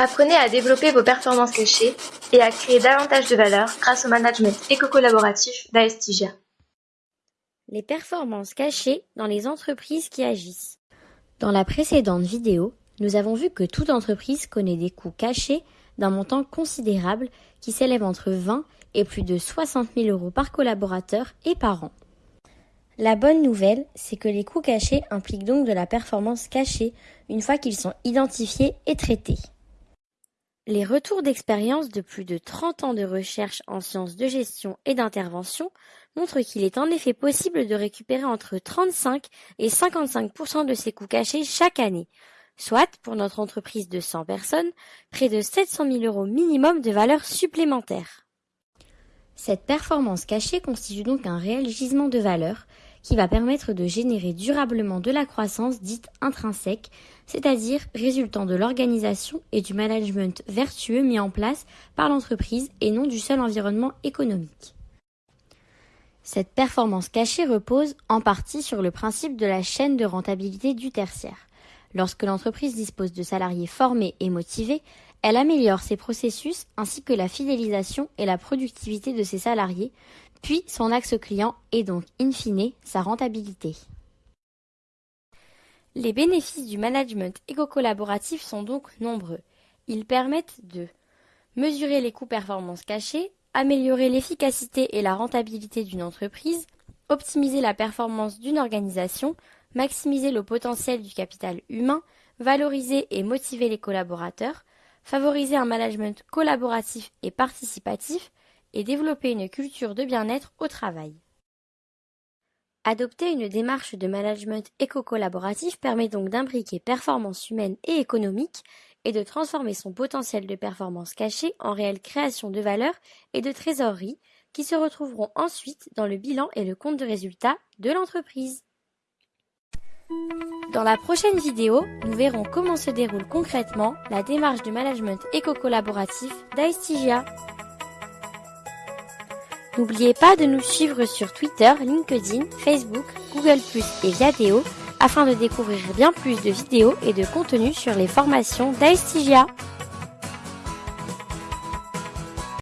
Apprenez à développer vos performances cachées et à créer davantage de valeur grâce au management éco-collaboratif d'Aestigia. Les performances cachées dans les entreprises qui agissent. Dans la précédente vidéo, nous avons vu que toute entreprise connaît des coûts cachés d'un montant considérable qui s'élève entre 20 et plus de 60 000 euros par collaborateur et par an. La bonne nouvelle, c'est que les coûts cachés impliquent donc de la performance cachée une fois qu'ils sont identifiés et traités. Les retours d'expérience de plus de 30 ans de recherche en sciences de gestion et d'intervention montrent qu'il est en effet possible de récupérer entre 35 et 55% de ces coûts cachés chaque année, soit, pour notre entreprise de 100 personnes, près de 700 000 euros minimum de valeur supplémentaire. Cette performance cachée constitue donc un réel gisement de valeur qui va permettre de générer durablement de la croissance dite intrinsèque, c'est-à-dire résultant de l'organisation et du management vertueux mis en place par l'entreprise et non du seul environnement économique. Cette performance cachée repose en partie sur le principe de la chaîne de rentabilité du tertiaire. Lorsque l'entreprise dispose de salariés formés et motivés, elle améliore ses processus ainsi que la fidélisation et la productivité de ses salariés, puis son axe client et donc, in fine, sa rentabilité. Les bénéfices du management éco-collaboratif sont donc nombreux. Ils permettent de mesurer les coûts performances cachés, améliorer l'efficacité et la rentabilité d'une entreprise, optimiser la performance d'une organisation, maximiser le potentiel du capital humain, valoriser et motiver les collaborateurs, favoriser un management collaboratif et participatif et développer une culture de bien-être au travail. Adopter une démarche de management éco-collaboratif permet donc d'imbriquer performance humaine et économique et de transformer son potentiel de performance caché en réelle création de valeur et de trésorerie qui se retrouveront ensuite dans le bilan et le compte de résultat de l'entreprise. Dans la prochaine vidéo, nous verrons comment se déroule concrètement la démarche de management éco-collaboratif d'Aestigia. N'oubliez pas de nous suivre sur Twitter, LinkedIn, Facebook, Google+, et Viadeo afin de découvrir bien plus de vidéos et de contenus sur les formations d'Aestigia.